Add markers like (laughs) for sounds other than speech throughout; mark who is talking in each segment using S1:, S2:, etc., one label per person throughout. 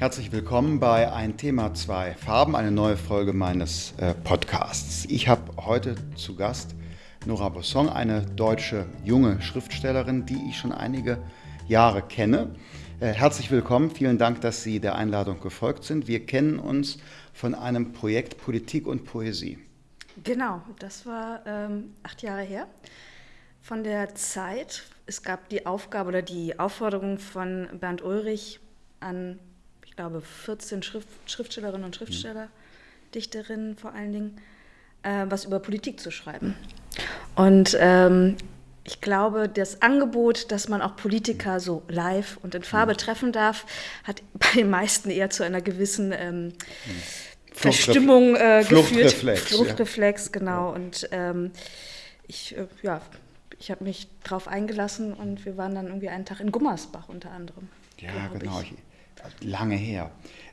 S1: Herzlich willkommen bei Ein Thema, zwei Farben, eine neue Folge meines äh, Podcasts. Ich habe heute zu Gast Nora Bossong, eine deutsche junge Schriftstellerin, die ich schon einige Jahre kenne. Äh, herzlich willkommen, vielen Dank, dass Sie der Einladung gefolgt sind. Wir kennen uns von einem Projekt Politik und Poesie.
S2: Genau, das war ähm, acht Jahre her. Von der Zeit, es gab die Aufgabe oder die Aufforderung von Bernd Ulrich an glaube, 14 Schrift, Schriftstellerinnen und Schriftsteller. Dichterinnen vor allen Dingen, äh, was über Politik zu schreiben. Und ähm, ich glaube, das Angebot, dass man auch Politiker so live und in Farbe mhm. treffen darf, hat (laughs) bei den meisten eher zu einer gewissen ähm, mhm. Verstimmung äh, geführt. Fluchtreflex. Fluchtreflex, ja. genau. Und ähm, ich, äh, ja, ich habe mich darauf eingelassen und wir waren dann irgendwie einen Tag in Gummersbach unter anderem.
S1: Ja, genau. Ich lange her.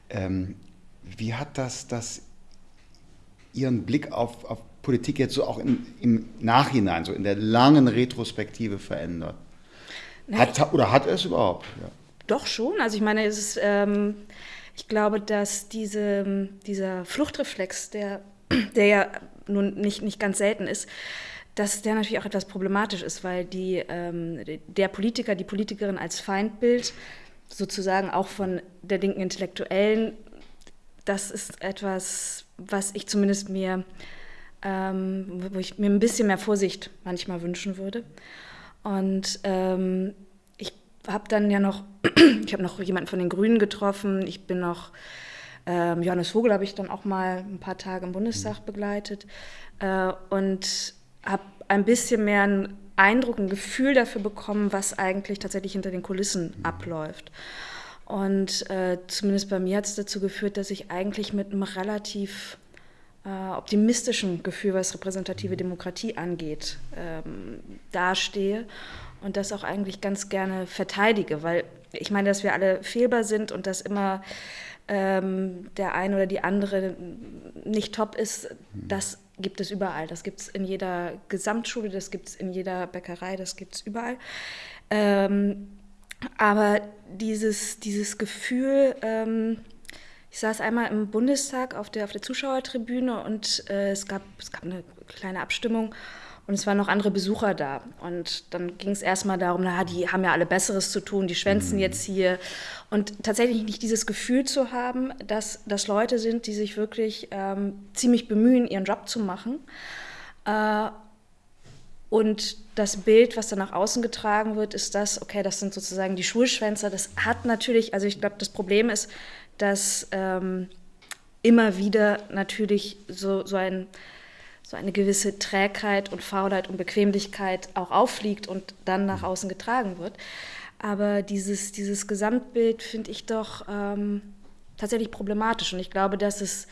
S1: Ähm, wie hat das, das Ihren Blick auf, auf Politik jetzt so auch in, im Nachhinein, so in der langen Retrospektive verändert? Hat, oder hat es überhaupt? Ja.
S2: Doch schon. Also ich meine, es ist, ähm, ich glaube, dass diese, dieser Fluchtreflex, der, (clears throat) der ja nun nicht, nicht ganz selten ist, dass der natürlich auch etwas problematisch ist, weil die, ähm, der Politiker, die Politikerin als Feindbild sozusagen auch von der linken Intellektuellen, das ist etwas, was ich zumindest mir, ähm, wo ich mir ein bisschen mehr Vorsicht manchmal wünschen würde. Und ähm, ich habe dann ja noch, (clears throat) ich habe noch jemanden von den Grünen getroffen, ich bin noch, ähm, Johannes Vogel habe ich dann auch mal ein paar Tage im Bundestag begleitet äh, und habe ein bisschen mehr ein Eindruck, ein Gefühl dafür bekommen, was eigentlich tatsächlich hinter den Kulissen abläuft. Und äh, zumindest bei mir hat es dazu geführt, dass ich eigentlich mit einem relativ äh, optimistischen Gefühl, was repräsentative Demokratie angeht, ähm, dastehe und das auch eigentlich ganz gerne verteidige, weil ich meine, dass wir alle fehlbar sind und dass immer ähm, der eine oder die andere nicht top ist, das gibt es überall. Das gibt es in jeder Gesamtschule, das gibt es in jeder Bäckerei, das gibt es überall. Ähm, aber dieses, dieses Gefühl, ähm, ich saß einmal im Bundestag auf der, auf der Zuschauertribüne und äh, es, gab, es gab eine kleine Abstimmung und es waren noch andere Besucher da. Und dann ging es erstmal darum, na, die haben ja alle Besseres zu tun, die schwänzen mhm. jetzt hier. Und tatsächlich nicht dieses Gefühl zu haben, dass das Leute sind, die sich wirklich ähm, ziemlich bemühen, ihren Job zu machen. Äh, und das Bild, was dann nach außen getragen wird, ist das, okay, das sind sozusagen die Schulschwänzer. Das hat natürlich, also ich glaube, das Problem ist, dass ähm, immer wieder natürlich so, so ein so eine gewisse Trägheit und Faulheit und Bequemlichkeit auch auffliegt und dann nach mhm. außen getragen wird. Aber dieses, dieses Gesamtbild finde ich doch ähm, tatsächlich problematisch. Und ich glaube, dass es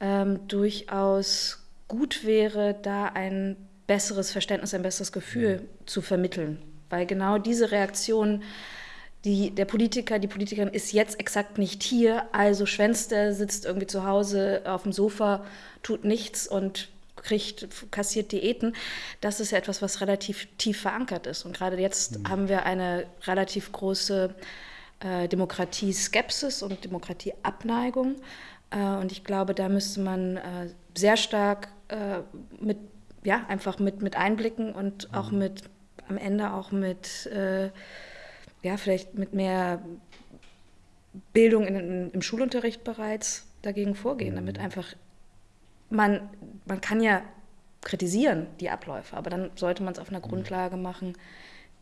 S2: ähm, durchaus gut wäre, da ein besseres Verständnis, ein besseres Gefühl mhm. zu vermitteln. Weil genau diese Reaktion, die, der Politiker, die Politikerin ist jetzt exakt nicht hier, also schwänzt er, sitzt irgendwie zu Hause auf dem Sofa, tut nichts und kriegt, kassiert Diäten, das ist ja etwas, was relativ tief verankert ist. Und gerade jetzt mhm. haben wir eine relativ große äh, Demokratie-Skepsis und Demokratieabneigung. Äh, und ich glaube, da müsste man äh, sehr stark äh, mit, ja, einfach mit, mit einblicken und auch mhm. mit, am Ende auch mit, äh, ja, vielleicht mit mehr Bildung in, im Schulunterricht bereits dagegen vorgehen, damit mhm. einfach man, man kann ja kritisieren die Abläufe, aber dann sollte man es auf einer mhm. Grundlage machen,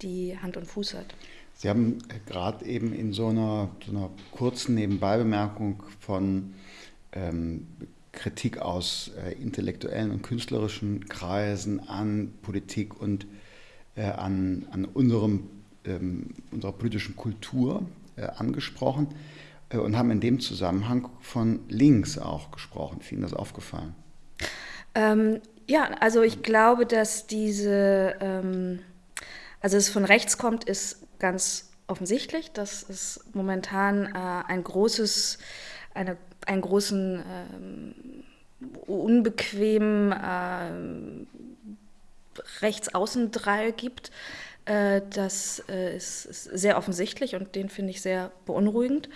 S2: die Hand und Fuß hat.
S1: Sie haben gerade eben in so einer, so einer kurzen Nebenbeibemerkung von ähm, Kritik aus äh, intellektuellen und künstlerischen Kreisen an Politik und äh, an, an unserem, ähm, unserer politischen Kultur äh, angesprochen. Äh, und haben in dem Zusammenhang von links auch gesprochen. Ist Ihnen das aufgefallen?
S2: Ähm, ja, also ich glaube, dass diese, ähm, also es von rechts kommt, ist ganz offensichtlich. dass es momentan äh, ein großes, eine, einen großen ähm, unbequemen äh, Rechtsaußendrall gibt Äh, das äh, ist, ist, sehr offensichtlich und den finde ich sehr beunruhigend.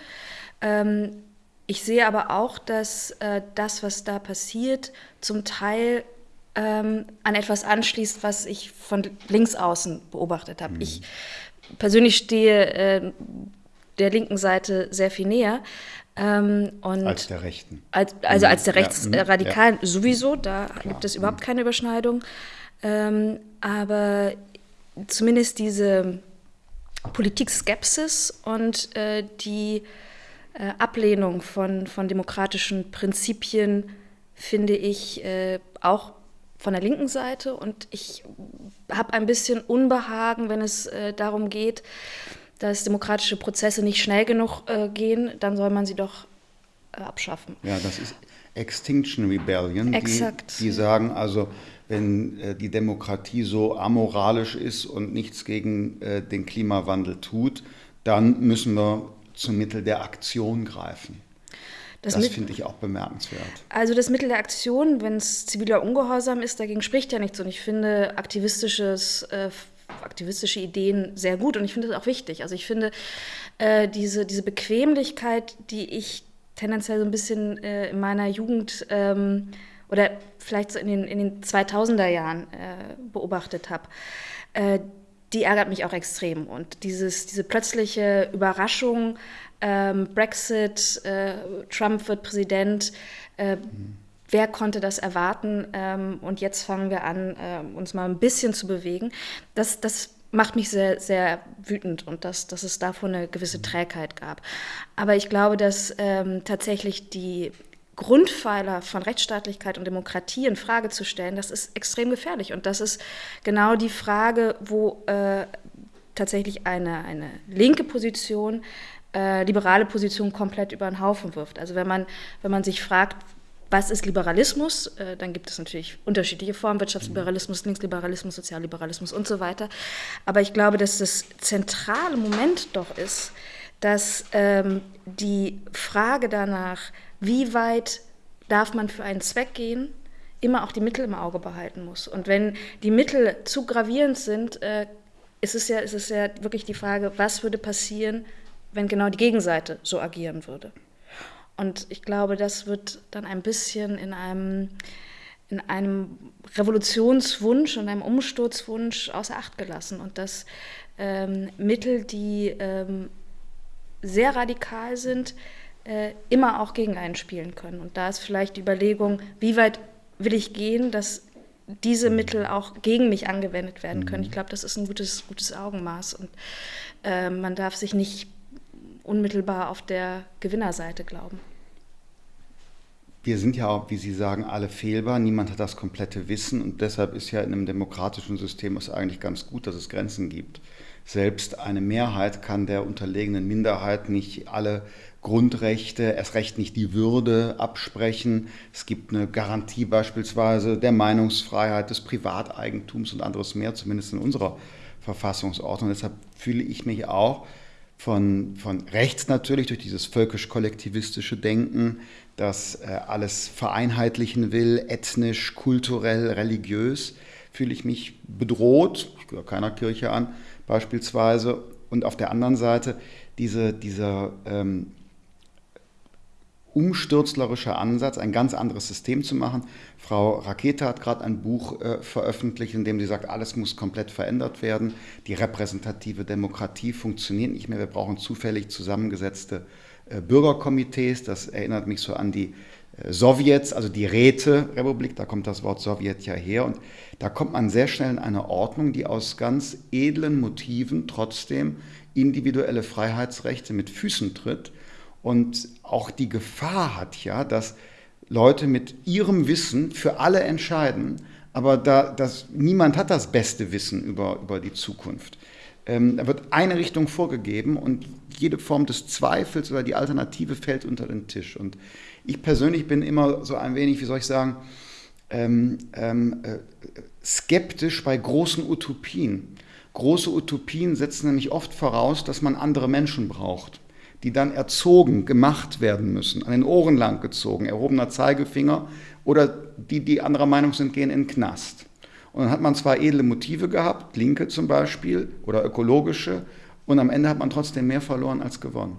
S2: Ähm, ich sehe aber auch, dass äh, das, was da passiert, zum Teil ähm, an etwas anschließt, was ich von links außen beobachtet habe. Mhm. Ich persönlich stehe äh, der linken Seite sehr viel näher.
S1: Ähm, als der Rechten.
S2: Als, also als der Rechtsradikalen ja, ja. sowieso, da Klar. gibt es überhaupt keine Überschneidung. Ähm, aber zumindest diese Politikskepsis und äh, die äh, Ablehnung von, von demokratischen Prinzipien finde ich äh, auch von der linken Seite. Und ich habe ein bisschen Unbehagen, wenn es äh, darum geht, dass demokratische Prozesse nicht schnell genug äh, gehen, dann soll man sie doch äh, abschaffen.
S1: Ja, das ist Extinction Rebellion, Exakt. Die, die sagen also, wenn äh, die Demokratie so amoralisch ist und nichts gegen äh, den Klimawandel tut, dann müssen wir zum Mittel der Aktion greifen. Das, das finde ich auch bemerkenswert.
S2: Also das Mittel der Aktion, wenn es ziviler Ungehorsam ist, dagegen spricht ja nichts. Und ich finde aktivistisches äh, aktivistische Ideen sehr gut und ich finde das auch wichtig. Also ich finde äh, diese, diese Bequemlichkeit, die ich tendenziell so ein bisschen äh, in meiner Jugend ähm, oder vielleicht so in den, in den 2000er Jahren äh, beobachtet habe, äh, die ärgert mich auch extrem. Und dieses, diese plötzliche Überraschung, ähm, Brexit, äh, Trump wird Präsident, mhm wer konnte das erwarten? Ähm, und jetzt fangen wir an, äh, uns mal ein bisschen zu bewegen. Das, das macht mich sehr, sehr wütend und dass, dass es davon eine gewisse Trägheit gab. Aber ich glaube, dass ähm, tatsächlich die Grundpfeiler von Rechtsstaatlichkeit und Demokratie in Frage zu stellen, das ist extrem gefährlich. Und das ist genau die Frage, wo äh, tatsächlich eine, eine linke Position äh, liberale Position komplett über den Haufen wirft. Also wenn man, wenn man sich fragt, was ist Liberalismus? Äh, dann gibt es natürlich unterschiedliche Formen, Wirtschaftsliberalismus, Linksliberalismus, Sozialliberalismus und so weiter. Aber ich glaube, dass das zentrale Moment doch ist, dass ähm, die Frage danach, wie weit darf man für einen Zweck gehen, immer auch die Mittel im Auge behalten muss. Und wenn die Mittel zu gravierend sind, äh, ist, es ja, ist es ja wirklich die Frage, was würde passieren, wenn genau die Gegenseite so agieren würde. Und ich glaube, das wird dann ein bisschen in einem, in einem Revolutionswunsch und einem Umsturzwunsch außer Acht gelassen. Und dass ähm, Mittel, die ähm, sehr radikal sind, äh, immer auch gegen einen spielen können. Und da ist vielleicht die Überlegung, wie weit will ich gehen, dass diese Mittel auch gegen mich angewendet werden können. Ich glaube, das ist ein gutes, gutes Augenmaß. Und äh, man darf sich nicht unmittelbar auf der Gewinnerseite glauben.
S1: Wir sind ja auch, wie Sie sagen, alle fehlbar. Niemand hat das komplette Wissen und deshalb ist ja in einem demokratischen System es eigentlich ganz gut, dass es Grenzen gibt. Selbst eine Mehrheit kann der unterlegenen Minderheit nicht alle Grundrechte, erst recht nicht die Würde absprechen. Es gibt eine Garantie beispielsweise der Meinungsfreiheit, des Privateigentums und anderes mehr, zumindest in unserer Verfassungsordnung. Deshalb fühle ich mich auch von, von rechts natürlich durch dieses völkisch-kollektivistische Denken, das äh, alles vereinheitlichen will, ethnisch, kulturell, religiös, fühle ich mich bedroht, ich gehöre keiner Kirche an beispielsweise, und auf der anderen Seite diese, dieser ähm, umstürzlerischer Ansatz, ein ganz anderes System zu machen. Frau Rakete hat gerade ein Buch äh, veröffentlicht, in dem sie sagt, alles muss komplett verändert werden. Die repräsentative Demokratie funktioniert nicht mehr. Wir brauchen zufällig zusammengesetzte äh, Bürgerkomitees. Das erinnert mich so an die äh, Sowjets, also die Räterepublik, da kommt das Wort Sowjet ja her. Und da kommt man sehr schnell in eine Ordnung, die aus ganz edlen Motiven trotzdem individuelle Freiheitsrechte mit Füßen tritt und auch die Gefahr hat ja, dass Leute mit ihrem Wissen für alle entscheiden, aber da, das, niemand hat das beste Wissen über, über die Zukunft. Ähm, da wird eine Richtung vorgegeben und jede Form des Zweifels oder die Alternative fällt unter den Tisch. Und ich persönlich bin immer so ein wenig, wie soll ich sagen, ähm, ähm, äh, skeptisch bei großen Utopien. Große Utopien setzen nämlich oft voraus, dass man andere Menschen braucht die dann erzogen, gemacht werden müssen, an den Ohren lang gezogen, erhobener Zeigefinger oder die, die anderer Meinung sind, gehen in den Knast. Und dann hat man zwar edle Motive gehabt, linke zum Beispiel oder ökologische, und am Ende hat man trotzdem mehr verloren als gewonnen.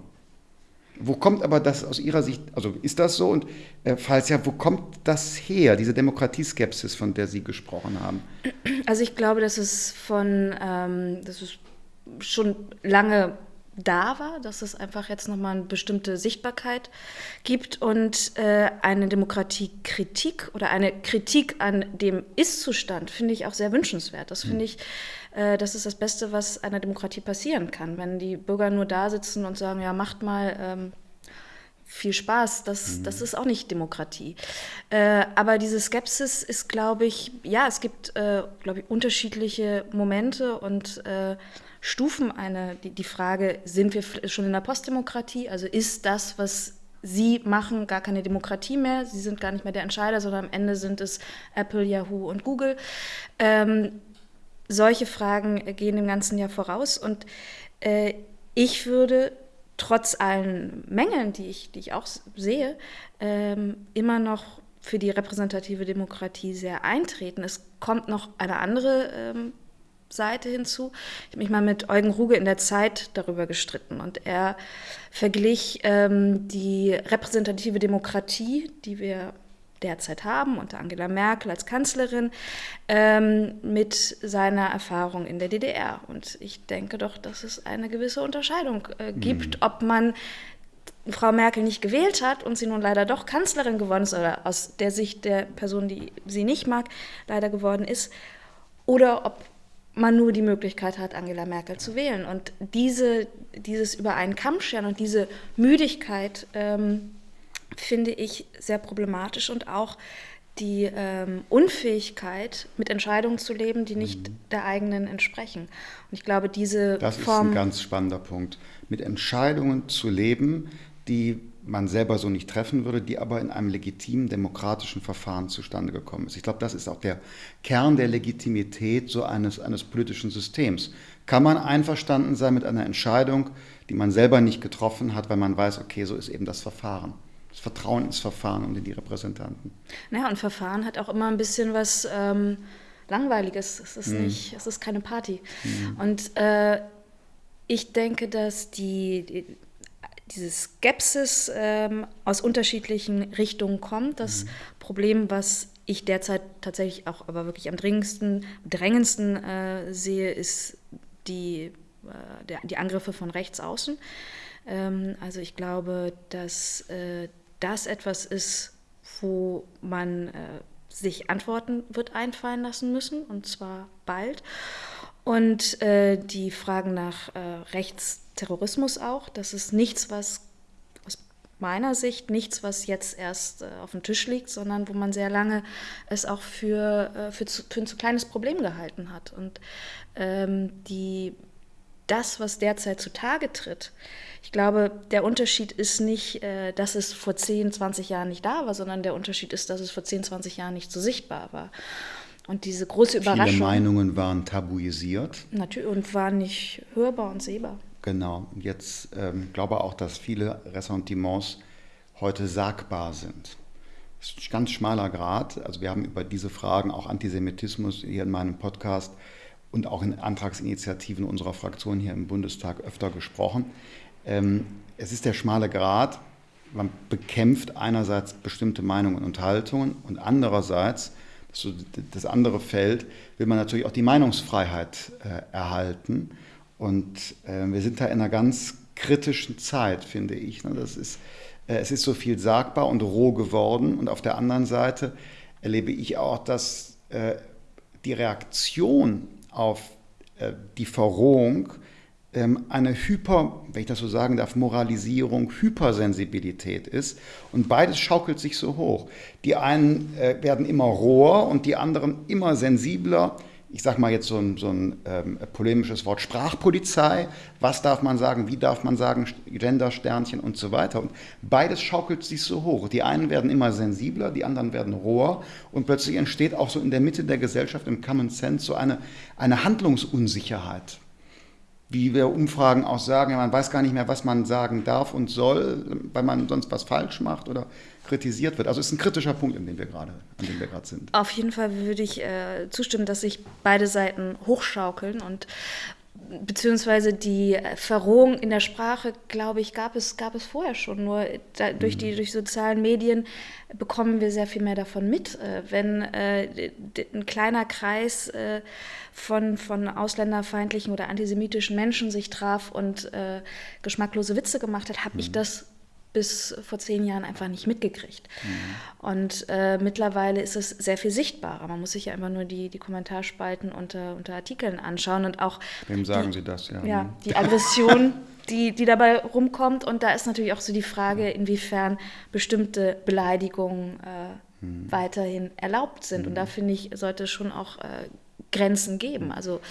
S1: Wo kommt aber das aus Ihrer Sicht, also ist das so? Und äh, falls ja, wo kommt das her, diese Demokratieskepsis, von der Sie gesprochen haben?
S2: Also ich glaube, dass es von, ähm, dass es schon lange da war, dass es einfach jetzt nochmal eine bestimmte Sichtbarkeit gibt und äh, eine Demokratiekritik oder eine Kritik an dem Ist-Zustand finde ich auch sehr wünschenswert. Das finde hm. ich, äh, das ist das Beste, was einer Demokratie passieren kann. Wenn die Bürger nur da sitzen und sagen, ja, macht mal, ähm, viel Spaß, das, mhm. das ist auch nicht Demokratie. Äh, aber diese Skepsis ist, glaube ich, ja, es gibt, äh, glaube ich, unterschiedliche Momente und äh, Stufen eine, die, die Frage, sind wir schon in der Postdemokratie? Also ist das, was Sie machen, gar keine Demokratie mehr. Sie sind gar nicht mehr der Entscheider, sondern am Ende sind es Apple, Yahoo und Google. Ähm, solche Fragen gehen dem Ganzen ja voraus. Und äh, ich würde trotz allen Mängeln, die ich, die ich auch sehe, ähm, immer noch für die repräsentative Demokratie sehr eintreten. Es kommt noch eine andere ähm, Seite hinzu. Ich habe mich mal mit Eugen Ruge in der Zeit darüber gestritten und er verglich ähm, die repräsentative Demokratie, die wir derzeit haben, unter Angela Merkel als Kanzlerin, ähm, mit seiner Erfahrung in der DDR. Und ich denke doch, dass es eine gewisse Unterscheidung äh, gibt, mhm. ob man Frau Merkel nicht gewählt hat und sie nun leider doch Kanzlerin geworden ist oder aus der Sicht der Person, die sie nicht mag, leider geworden ist, oder ob man nur die Möglichkeit hat, Angela Merkel zu wählen. Und diese, dieses über einen Kamm scheren und diese Müdigkeit ähm, finde ich sehr problematisch und auch die ähm, Unfähigkeit, mit Entscheidungen zu leben, die nicht mhm. der eigenen entsprechen. Und ich glaube, diese
S1: das
S2: Form.
S1: ist ein ganz spannender Punkt. Mit Entscheidungen zu leben, die man selber so nicht treffen würde, die aber in einem legitimen demokratischen Verfahren zustande gekommen ist. Ich glaube, das ist auch der Kern der Legitimität so eines, eines politischen Systems. Kann man einverstanden sein mit einer Entscheidung, die man selber nicht getroffen hat, weil man weiß, okay, so ist eben das Verfahren. Das Vertrauen ins Verfahren und in die Repräsentanten.
S2: Naja, und Verfahren hat auch immer ein bisschen was ähm, Langweiliges. Es ist, mhm. nicht, es ist keine Party. Mhm. Und äh, ich denke, dass die, die diese Skepsis ähm, aus unterschiedlichen Richtungen kommt. Das mhm. Problem, was ich derzeit tatsächlich auch aber wirklich am dringendsten, drängendsten äh, sehe, ist die, äh, der, die Angriffe von rechts außen. Ähm, also ich glaube, dass äh, das etwas ist, wo man äh, sich Antworten wird einfallen lassen müssen, und zwar bald. Und äh, die Fragen nach äh, Rechtsterrorismus auch, das ist nichts, was aus meiner Sicht nichts, was jetzt erst äh, auf dem Tisch liegt, sondern wo man sehr lange es auch für, äh, für, zu, für ein zu kleines Problem gehalten hat. Und ähm, die, das, was derzeit zutage tritt, ich glaube, der Unterschied ist nicht, äh, dass es vor 10, 20 Jahren nicht da war, sondern der Unterschied ist, dass es vor 10, 20 Jahren nicht so sichtbar war. Und diese große Überraschung.
S1: Viele Meinungen waren tabuisiert.
S2: Natürlich und waren nicht hörbar und sehbar.
S1: Genau. Jetzt ähm, glaube auch, dass viele Ressentiments heute sagbar sind. Das ist ein ganz schmaler Grad. Also wir haben über diese Fragen, auch Antisemitismus hier in meinem Podcast und auch in Antragsinitiativen unserer Fraktion hier im Bundestag öfter gesprochen. Ähm, es ist der schmale Grad. Man bekämpft einerseits bestimmte Meinungen und Haltungen und andererseits das andere Feld, will man natürlich auch die Meinungsfreiheit äh, erhalten. Und äh, wir sind da in einer ganz kritischen Zeit, finde ich. Ne? Das ist, äh, es ist so viel sagbar und roh geworden. Und auf der anderen Seite erlebe ich auch, dass äh, die Reaktion auf äh, die Verrohung ähm, eine Hyper, wenn ich das so sagen darf, Moralisierung, Hypersensibilität ist. Und beides schaukelt sich so hoch. Die einen äh, werden immer roher und die anderen immer sensibler. Ich sage mal jetzt so ein, so ein ähm, polemisches Wort Sprachpolizei. Was darf man sagen? Wie darf man sagen? Gendersternchen und so weiter. Und beides schaukelt sich so hoch. Die einen werden immer sensibler, die anderen werden roher. Und plötzlich entsteht auch so in der Mitte der Gesellschaft im Common Sense so eine, eine Handlungsunsicherheit wie wir Umfragen auch sagen, man weiß gar nicht mehr, was man sagen darf und soll, weil man sonst was falsch macht oder kritisiert wird. Also es ist ein kritischer Punkt, in dem wir gerade, an dem wir gerade sind.
S2: Auf jeden Fall würde ich äh, zustimmen, dass sich beide Seiten hochschaukeln und beziehungsweise die Verrohung in der Sprache, glaube ich, gab es, gab es vorher schon. Nur da, durch die mhm. durch sozialen Medien bekommen wir sehr viel mehr davon mit. Äh, wenn äh, ein kleiner Kreis äh, von, von ausländerfeindlichen oder antisemitischen Menschen sich traf und äh, geschmacklose Witze gemacht hat, habe mhm. ich das bis vor zehn Jahren einfach nicht mitgekriegt. Mhm. Und äh, mittlerweile ist es sehr viel sichtbarer. Man muss sich ja immer nur die, die Kommentarspalten unter, unter Artikeln anschauen und auch.
S1: Wem sagen die, Sie das? Ja,
S2: ja die Aggression, (laughs) die, die dabei rumkommt. Und da ist natürlich auch so die Frage, inwiefern bestimmte Beleidigungen äh, mhm. weiterhin erlaubt sind. Mhm. Und da finde ich, sollte es schon auch äh, Grenzen geben. Mhm. Also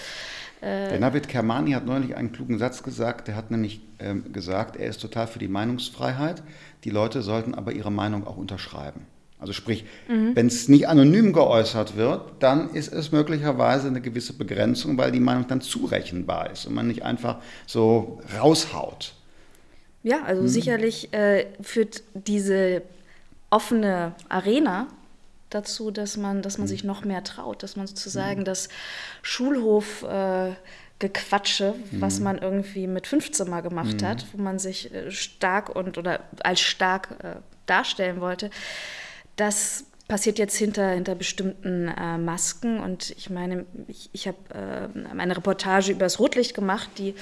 S1: äh, der Navid Kermani hat neulich einen klugen Satz gesagt. Der hat nämlich ähm, gesagt, er ist total für die Meinungsfreiheit. Die Leute sollten aber ihre Meinung auch unterschreiben. Also sprich, mhm. wenn es nicht anonym geäußert wird, dann ist es möglicherweise eine gewisse Begrenzung, weil die Meinung dann zurechenbar ist und man nicht einfach so raushaut.
S2: Ja, also mhm. sicherlich äh, führt diese offene Arena dazu, dass man, dass man mhm. sich noch mehr traut, dass man sozusagen mhm. das Schulhof äh, Gequatsche, mhm. was man irgendwie mit 15 mal gemacht mhm. hat, wo man sich äh, stark und oder als stark äh, darstellen wollte, das passiert jetzt hinter, hinter bestimmten äh, Masken. Und ich meine, ich, ich habe äh, eine Reportage über das Rotlicht gemacht. Die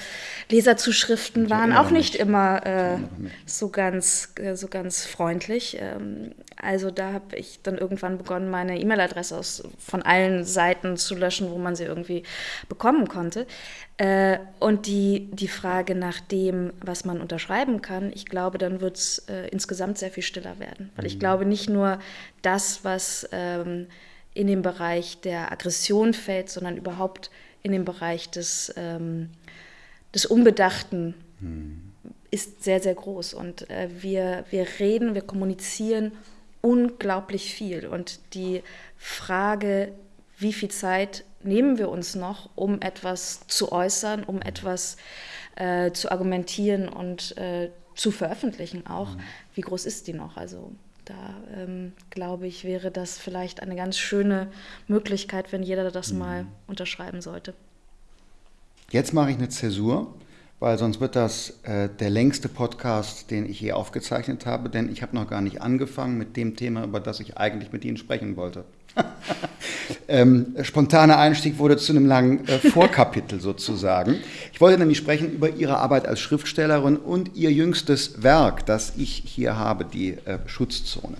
S2: Leserzuschriften waren auch nicht immer äh, so, ganz, äh, so ganz freundlich. Ähm, also da habe ich dann irgendwann begonnen, meine E-Mail-Adresse von allen Seiten zu löschen, wo man sie irgendwie bekommen konnte. Äh, und die, die Frage nach dem, was man unterschreiben kann, ich glaube, dann wird es äh, insgesamt sehr viel stiller werden. Weil ich mhm. glaube, nicht nur das, was ähm, in den Bereich der Aggression fällt, sondern überhaupt in den Bereich des, ähm, des Unbedachten mhm. ist sehr, sehr groß. Und äh, wir, wir reden, wir kommunizieren unglaublich viel. Und die Frage, wie viel Zeit nehmen wir uns noch, um etwas zu äußern, um etwas äh, zu argumentieren und äh, zu veröffentlichen auch. Mhm. Wie groß ist die noch? Also da ähm, glaube ich, wäre das vielleicht eine ganz schöne Möglichkeit, wenn jeder das mhm. mal unterschreiben sollte.
S1: Jetzt mache ich eine Zäsur, weil sonst wird das äh, der längste Podcast, den ich je aufgezeichnet habe, denn ich habe noch gar nicht angefangen mit dem Thema, über das ich eigentlich mit Ihnen sprechen wollte. (laughs) ähm, spontaner Einstieg wurde zu einem langen äh, Vorkapitel (laughs) sozusagen. Ich wollte nämlich sprechen über Ihre Arbeit als Schriftstellerin und Ihr jüngstes Werk, das ich hier habe, die äh, Schutzzone.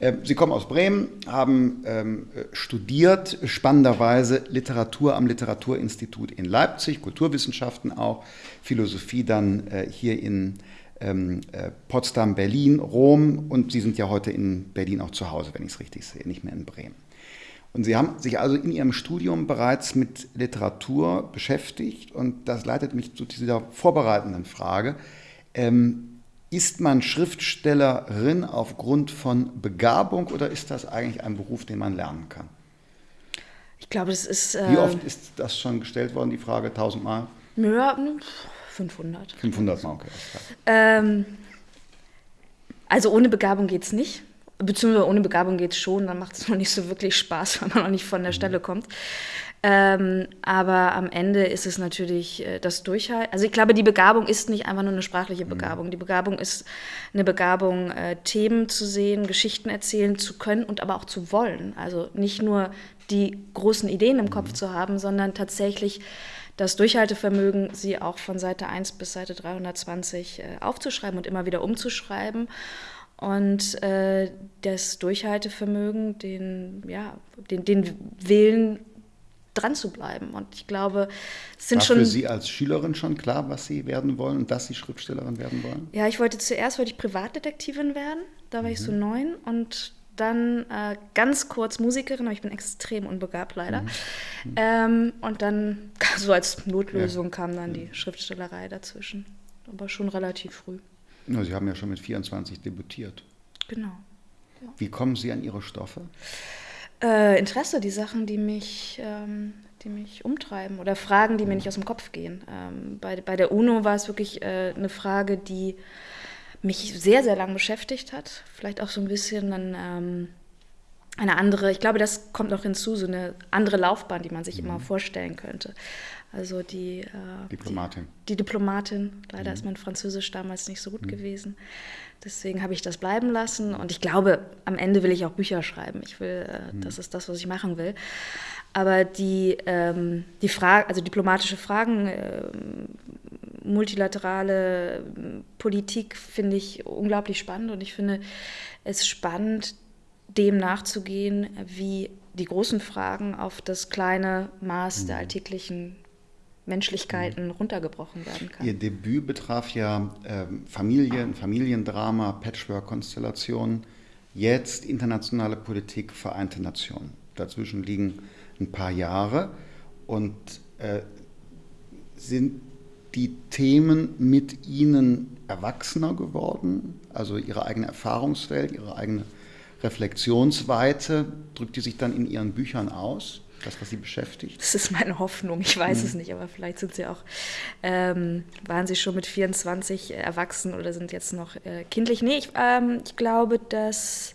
S1: Äh, Sie kommen aus Bremen, haben ähm, studiert, spannenderweise Literatur am Literaturinstitut in Leipzig, Kulturwissenschaften auch, Philosophie dann äh, hier in ähm, äh, Potsdam, Berlin, Rom und Sie sind ja heute in Berlin auch zu Hause, wenn ich es richtig sehe, nicht mehr in Bremen. Und Sie haben sich also in Ihrem Studium bereits mit Literatur beschäftigt und das leitet mich zu dieser vorbereitenden Frage. Ähm, ist man Schriftstellerin aufgrund von Begabung oder ist das eigentlich ein Beruf, den man lernen kann?
S2: Ich glaube, das ist. Äh,
S1: Wie oft ist das schon gestellt worden, die Frage? Tausendmal?
S2: Ja, 500.
S1: 500 Mal, okay.
S2: Ähm, also ohne Begabung geht es nicht beziehungsweise ohne Begabung geht es schon, dann macht es noch nicht so wirklich Spaß, (laughs) weil man noch nicht von der mhm. Stelle kommt. Ähm, aber am Ende ist es natürlich äh, das Durchhalten. Also ich glaube, die Begabung ist nicht einfach nur eine sprachliche mhm. Begabung. Die Begabung ist eine Begabung, äh, Themen zu sehen, Geschichten erzählen zu können und aber auch zu wollen. Also nicht nur die großen Ideen im Kopf mhm. zu haben, sondern tatsächlich das Durchhaltevermögen, sie auch von Seite 1 bis Seite 320 äh, aufzuschreiben und immer wieder umzuschreiben und äh, das Durchhaltevermögen, den, ja, den, den Willen dran zu bleiben. Und ich glaube,
S1: es sind War schon. für Sie als Schülerin schon klar, was Sie werden wollen und dass Sie Schriftstellerin werden wollen?
S2: Ja, ich wollte zuerst wollte ich Privatdetektivin werden. Da war mhm. ich so mhm. neun und dann äh, ganz kurz Musikerin, aber ich bin extrem unbegabt leider. Mhm. Mhm. Ähm, und dann (laughs) so als Notlösung ja. kam dann die Schriftstellerei dazwischen. Aber schon relativ früh.
S1: Na, Sie haben ja schon mit 24 debütiert.
S2: Genau.
S1: Ja. Wie kommen Sie an Ihre Stoffe?
S2: Äh, Interesse, die Sachen, die mich, ähm, die mich umtreiben oder Fragen, die mir nicht aus dem Kopf gehen. Ähm, bei, bei der UNO war es wirklich äh, eine Frage, die mich sehr, sehr lang beschäftigt hat. Vielleicht auch so ein bisschen ein, eine andere, ich glaube, das kommt noch hinzu, so eine andere Laufbahn, die man sich mhm. immer vorstellen könnte. Also die äh,
S1: Diplomatin.
S2: Die, die, Diplomatin. Leider mhm. ist mein Französisch damals nicht so gut mhm. gewesen. Deswegen habe ich das bleiben lassen. Und ich glaube, am Ende will ich auch Bücher schreiben. Ich will, äh, mhm. das ist das, was ich machen will. Aber die, ähm, die Frage, also diplomatische Fragen, äh, multilaterale Politik finde ich unglaublich spannend und ich finde es spannend, dem nachzugehen, wie die großen Fragen auf das kleine Maß der mhm. alltäglichen Menschlichkeiten mhm. runtergebrochen werden kann.
S1: Ihr Debüt betraf ja äh, Familien, Familiendrama, Patchwork-Konstellationen, jetzt internationale Politik, Vereinte Nationen. Dazwischen liegen ein paar Jahre und äh, sind die Themen mit Ihnen erwachsener geworden? Also Ihre eigene Erfahrungswelt, Ihre eigene Reflexionsweite, drückt die sich dann in Ihren Büchern aus? Das, was Sie beschäftigt?
S2: Das ist meine Hoffnung. Ich weiß mhm. es nicht, aber vielleicht sind Sie auch, ähm, waren Sie schon mit 24 erwachsen oder sind jetzt noch äh, kindlich? Nee, ich, ähm, ich glaube, dass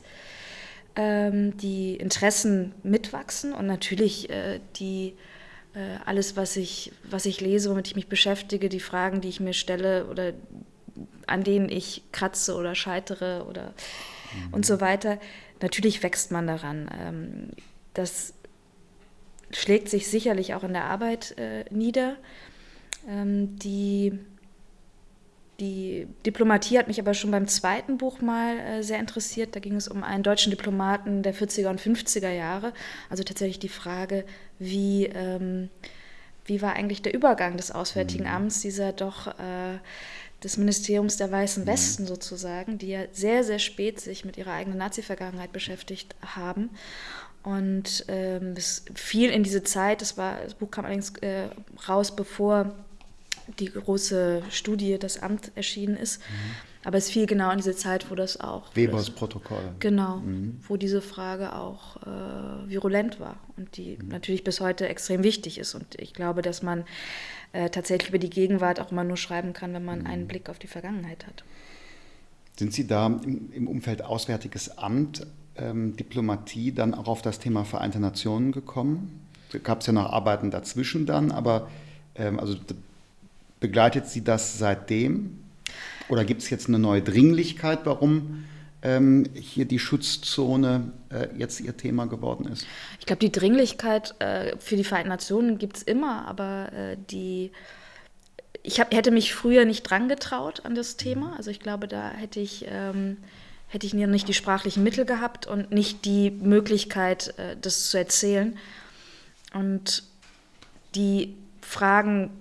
S2: ähm, die Interessen mitwachsen und natürlich äh, die äh, alles, was ich, was ich lese, womit ich mich beschäftige, die Fragen, die ich mir stelle oder an denen ich kratze oder scheitere oder mhm. und so weiter. Natürlich wächst man daran. Ähm, das schlägt sich sicherlich auch in der Arbeit äh, nieder. Ähm, die die Diplomatie hat mich aber schon beim zweiten Buch mal äh, sehr interessiert. Da ging es um einen deutschen Diplomaten der 40er und 50er Jahre. Also tatsächlich die Frage, wie, ähm, wie war eigentlich der Übergang des Auswärtigen mhm. Amts, dieser doch äh, des Ministeriums der Weißen mhm. Westen sozusagen, die ja sehr, sehr spät sich mit ihrer eigenen Nazi-Vergangenheit beschäftigt haben. Und ähm, es fiel in diese Zeit, das, war, das Buch kam allerdings äh, raus, bevor die große Studie, das Amt erschienen ist. Mhm. Aber es fiel genau in diese Zeit, wo das auch.
S1: Webers
S2: das,
S1: Protokoll.
S2: Genau, mhm. wo diese Frage auch äh, virulent war und die mhm. natürlich bis heute extrem wichtig ist. Und ich glaube, dass man äh, tatsächlich über die Gegenwart auch immer nur schreiben kann, wenn man einen mhm. Blick auf die Vergangenheit hat.
S1: Sind Sie da im, im Umfeld Auswärtiges Amt, ähm, Diplomatie, dann auch auf das Thema Vereinte Nationen gekommen? Da gab es ja noch Arbeiten dazwischen dann, aber ähm, also Begleitet Sie das seitdem? Oder gibt es jetzt eine neue Dringlichkeit, warum hier die Schutzzone äh, jetzt Ihr Thema geworden ist?
S2: Ich glaube, die Dringlichkeit äh, für die Vereinten Nationen gibt es immer, aber äh, die ich hab, hätte mich früher nicht dran getraut an das Thema. Also ich glaube, da hätte ich, ähm, hätte ich nicht die sprachlichen Mittel gehabt und nicht die Möglichkeit, äh, das zu erzählen. Und die Fragen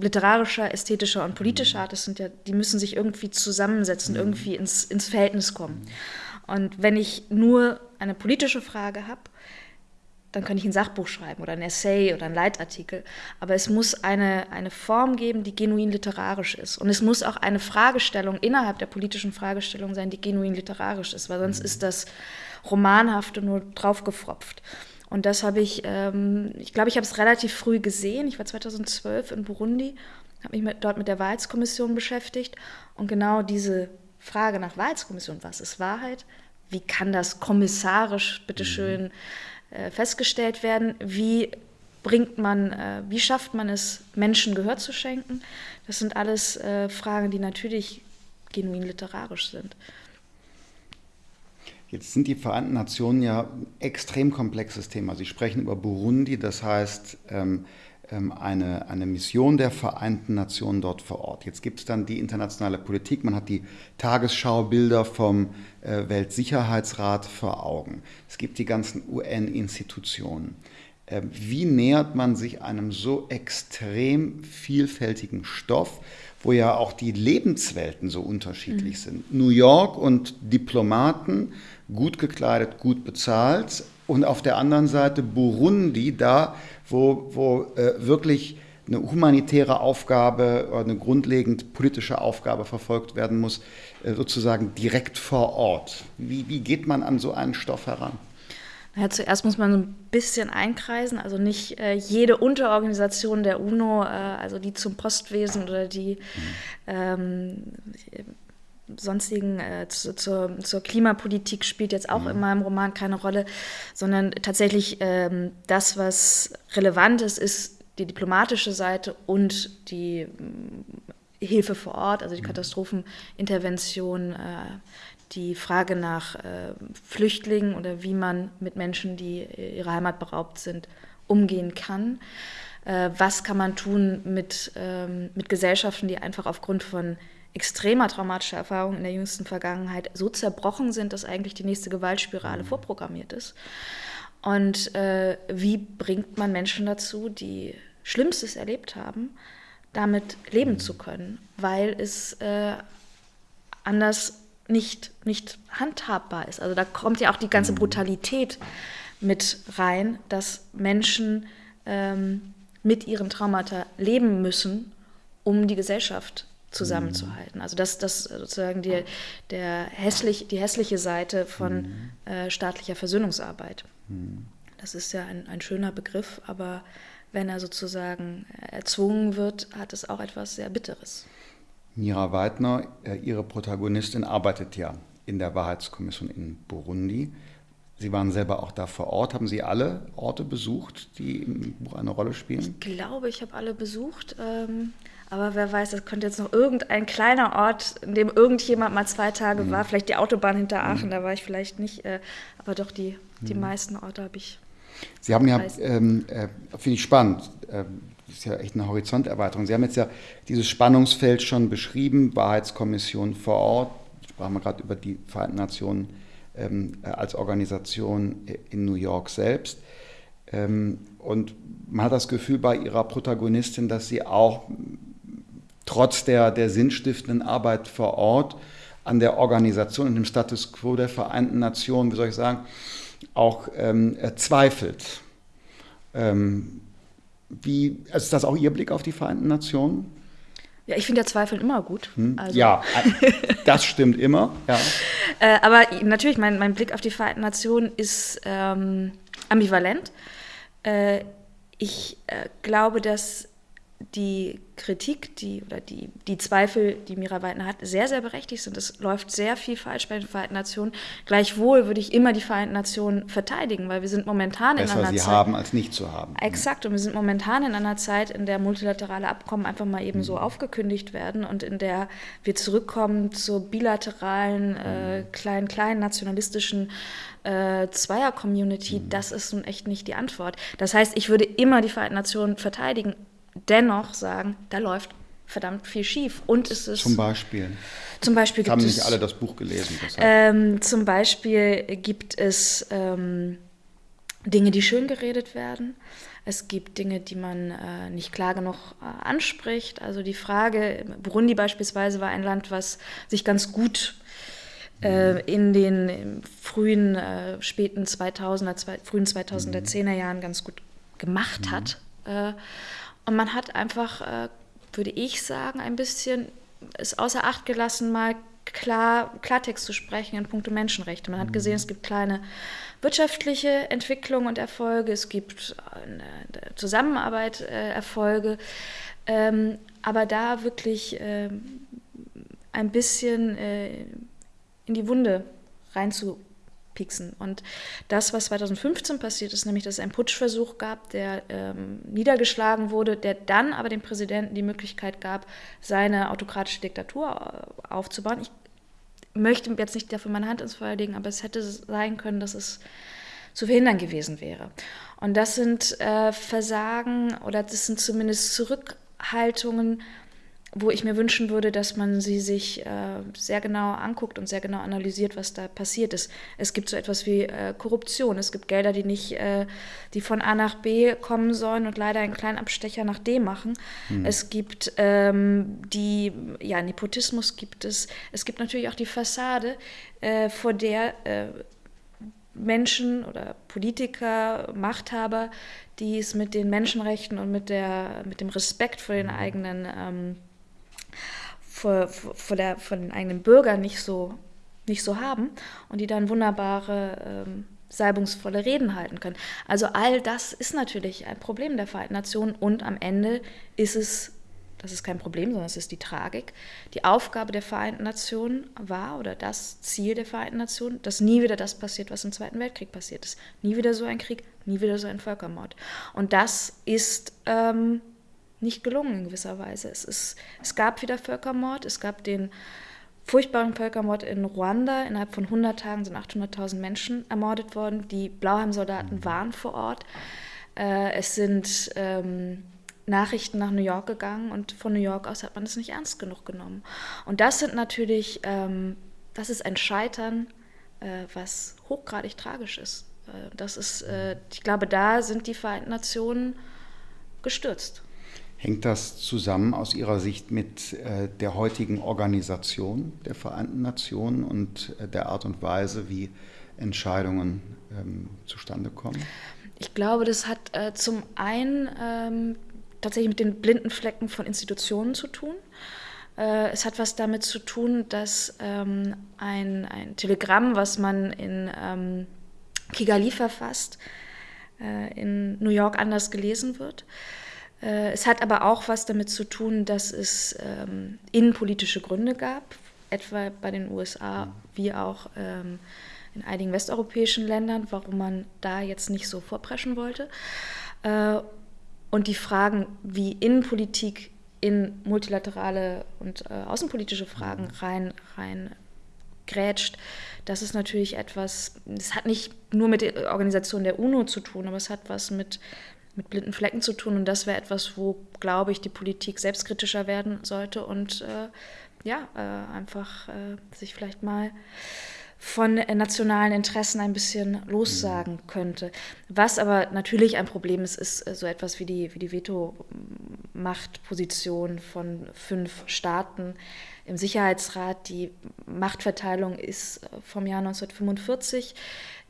S2: literarischer, ästhetischer und politischer Art, das sind ja, die müssen sich irgendwie zusammensetzen, mhm. irgendwie ins, ins Verhältnis kommen. Und wenn ich nur eine politische Frage habe, dann kann ich ein Sachbuch schreiben oder ein Essay oder ein Leitartikel. Aber es muss eine, eine Form geben, die genuin literarisch ist. Und es muss auch eine Fragestellung innerhalb der politischen Fragestellung sein, die genuin literarisch ist, weil sonst mhm. ist das Romanhafte nur draufgefropft. Und das habe ich, ähm, ich glaube, ich habe es relativ früh gesehen. Ich war 2012 in Burundi, habe mich mit, dort mit der Wahrheitskommission beschäftigt. Und genau diese Frage nach Wahrheitskommission, was ist Wahrheit? Wie kann das kommissarisch, bitteschön, mhm. äh, festgestellt werden? Wie bringt man, äh, wie schafft man es, Menschen Gehör zu schenken? Das sind alles äh, Fragen, die natürlich genuin literarisch sind.
S1: Jetzt sind die Vereinten Nationen ja ein extrem komplexes Thema. Sie sprechen über Burundi, das heißt ähm, ähm, eine, eine Mission der Vereinten Nationen dort vor Ort. Jetzt gibt es dann die internationale Politik, man hat die Tagesschaubilder vom äh, Weltsicherheitsrat vor Augen. Es gibt die ganzen UN-Institutionen. Äh, wie nähert man sich einem so extrem vielfältigen Stoff? wo ja auch die Lebenswelten so unterschiedlich mhm. sind. New York und Diplomaten, gut gekleidet, gut bezahlt. Und auf der anderen Seite Burundi, da, wo, wo äh, wirklich eine humanitäre Aufgabe oder eine grundlegend politische Aufgabe verfolgt werden muss, äh, sozusagen direkt vor Ort. Wie, wie geht man an so einen Stoff heran?
S2: Ja, zuerst muss man so ein bisschen einkreisen, also nicht äh, jede Unterorganisation der UNO, äh, also die zum Postwesen oder die ähm, sonstigen äh, zu, zur, zur, Klimapolitik spielt jetzt auch mhm. in meinem Roman keine Rolle, sondern tatsächlich ähm, das, was relevant ist, ist die diplomatische Seite und die äh, Hilfe vor Ort, also die mhm. Katastrophenintervention, äh, die Frage nach äh, Flüchtlingen oder wie man mit Menschen, die ihrer Heimat beraubt sind, umgehen kann. Äh, was kann man tun mit, ähm, mit Gesellschaften, die einfach aufgrund von extremer traumatischer Erfahrungen in der jüngsten Vergangenheit so zerbrochen sind, dass eigentlich die nächste Gewaltspirale mhm. vorprogrammiert ist. Und äh, wie bringt man Menschen dazu, die Schlimmstes erlebt haben, damit leben mhm. zu können, weil es äh, anders nicht, nicht handhabbar ist. Also da kommt ja auch die ganze mhm. Brutalität mit rein, dass Menschen ähm, mit ihren Traumata leben müssen, um die Gesellschaft zusammenzuhalten. Also das, das sozusagen die, der hässlich, die hässliche Seite von mhm. äh, staatlicher Versöhnungsarbeit. Mhm. Das ist ja ein, ein schöner Begriff, aber wenn er sozusagen erzwungen wird, hat es auch etwas sehr Bitteres.
S1: Mira Weidner, äh, Ihre Protagonistin, arbeitet ja in der Wahrheitskommission in Burundi. Sie waren selber auch da vor Ort. Haben Sie alle Orte besucht, die im Buch eine Rolle spielen?
S2: Ich glaube, ich habe alle besucht. Ähm, aber wer weiß, das könnte jetzt noch irgendein kleiner Ort, in dem irgendjemand mal zwei Tage mhm. war. Vielleicht die Autobahn hinter Aachen, mhm. da war ich vielleicht nicht. Äh, aber doch, die, die mhm. meisten Orte habe ich.
S1: Sie haben ja, ähm, äh, finde ich spannend, äh, das ist ja echt eine Horizonterweiterung. Sie haben jetzt ja dieses Spannungsfeld schon beschrieben, Wahrheitskommission vor Ort, sprachen wir gerade über die Vereinten Nationen ähm, äh, als Organisation in New York selbst. Ähm, und man hat das Gefühl bei ihrer Protagonistin, dass sie auch trotz der, der sinnstiftenden Arbeit vor Ort an der Organisation und dem Status quo der Vereinten Nationen, wie soll ich sagen, auch ähm, zweifelt. Ähm, wie, also ist das auch Ihr Blick auf die Vereinten Nationen?
S2: Ja, ich finde ja Zweifeln immer gut.
S1: Hm? Also. Ja, (laughs) das stimmt immer. Ja.
S2: äh, aber natürlich, mein, mein Blick auf die Vereinten Nationen ist ähm, ambivalent. Äh, ich äh, glaube, dass die Kritik, die oder die, die Zweifel, die Mira Weidner hat, sehr, sehr berechtigt sind. Es läuft sehr viel falsch bei den Vereinten Nationen. Gleichwohl würde ich immer die Vereinten Nationen verteidigen, weil wir sind momentan
S1: Besser
S2: in einer
S1: sie
S2: Zeit.
S1: haben als nicht zu haben.
S2: Exakt, und wir sind momentan in einer Zeit, in der multilaterale Abkommen einfach mal eben mhm. so aufgekündigt werden und in der wir zurückkommen zur bilateralen, äh, mhm. kleinen, kleinen nationalistischen äh, Zweier-Community. Mhm. Das ist nun echt nicht die Antwort. Das heißt, ich würde immer die Vereinten Nationen verteidigen, dennoch sagen, da läuft verdammt viel schief. Und es ist.
S1: Zum Beispiel.
S2: Zum Beispiel
S1: gibt haben es, nicht alle das Buch gelesen.
S2: Ähm, zum Beispiel gibt es ähm, Dinge, die schön geredet werden. Es gibt Dinge, die man äh, nicht klar genug äh, anspricht. Also die Frage, Burundi beispielsweise war ein Land, was sich ganz gut äh, mhm. in den frühen, äh, späten 2000er, zwei, frühen 2010er mhm. Jahren ganz gut gemacht mhm. hat. Und man hat einfach, äh, würde ich sagen, ein bisschen es außer Acht gelassen, mal klar, Klartext zu sprechen in puncto Menschenrechte. Man hat mhm. gesehen, es gibt kleine wirtschaftliche Entwicklungen und Erfolge, es gibt eine Zusammenarbeit äh, Erfolge, ähm, aber da wirklich äh, ein bisschen äh, in die Wunde reinzu pieksen. Und das, was 2015 passiert ist, nämlich dass es einen Putschversuch gab, der ähm, niedergeschlagen wurde, der dann aber dem Präsidenten die Möglichkeit gab, seine autokratische Diktatur äh, aufzubauen. Ich möchte jetzt nicht dafür meine Hand ins Feuer legen, aber es hätte sein können, dass es zu verhindern gewesen wäre. Und das sind äh, Versagen oder das sind zumindest Zurückhaltungen, wo ich mir wünschen würde, dass man sie sich äh, sehr genau anguckt und sehr genau analysiert, was da passiert ist. Es gibt so etwas wie äh, Korruption. Es gibt Gelder, die nicht, äh, die von A nach B kommen sollen und leider einen kleinen Abstecher nach D machen. Mhm. Es gibt ähm, die, ja, Nepotismus gibt es. Es gibt natürlich auch die Fassade, äh, vor der äh, Menschen oder Politiker, Machthaber, die es mit den Menschenrechten und mit, der, mit dem Respekt vor den hm. eigenen ähm, vor, vor, der, vor den eigenen Bürgern nicht so, nicht so haben und die dann wunderbare ähm, salbungsvolle Reden halten können. Also all das ist natürlich ein Problem der Vereinten Nationen und am Ende ist es, das ist kein Problem, sondern es ist die Tragik, die Aufgabe der Vereinten Nationen war oder das Ziel der Vereinten Nationen, dass nie wieder das passiert, was im Zweiten Weltkrieg passiert ist. Nie wieder so ein Krieg, nie wieder so ein Völkermord. Und das ist ähm, nicht gelungen in gewisser Weise. Es, ist, es gab wieder Völkermord, es gab den furchtbaren Völkermord in Ruanda. Innerhalb von 100 Tagen sind 800.000 Menschen ermordet worden. Die Blauhelm-Soldaten mhm. waren vor Ort. Äh, es sind ähm, Nachrichten nach New York gegangen und von New York aus hat man es nicht ernst genug genommen. Und das sind natürlich, ähm, das ist ein Scheitern, äh, was hochgradig tragisch ist. Äh, das ist, äh, ich glaube, da sind die Vereinten Nationen gestürzt.
S1: Hängt das zusammen aus Ihrer Sicht mit äh, der heutigen Organisation der Vereinten Nationen und äh, der Art und Weise, wie Entscheidungen ähm, zustande kommen?
S2: Ich glaube, das hat äh, zum einen ähm, tatsächlich mit den blinden Flecken von Institutionen zu tun. Es hat was damit zu tun, dass ähm, ein, ein Telegramm, was man in Kigali verfasst, in New York anders gelesen wird. Äh, es hat aber auch was damit zu tun, dass es ähm, innenpolitische Gründe gab, etwa bei den USA mhm. wie auch ähm, in einigen westeuropäischen Ländern, warum man da jetzt nicht so vorpreschen wollte. Äh, und die Fragen, wie Innenpolitik in multilaterale und äh, außenpolitische Fragen mhm. rein, rein grätscht, das ist natürlich etwas, das hat nicht nur mit der Organisation der UNO zu tun, aber es hat was mit mit blinden Flecken zu tun. Und das wäre etwas, wo, glaube ich, die Politik selbstkritischer werden sollte und äh, ja, äh, einfach äh, sich vielleicht mal von nationalen Interessen ein bisschen lossagen mhm. könnte. Was aber natürlich ein Problem ist, ist äh, so etwas wie die, wie die Veto-Machtposition von fünf Staaten im Sicherheitsrat. Die Machtverteilung ist äh, vom Jahr 1945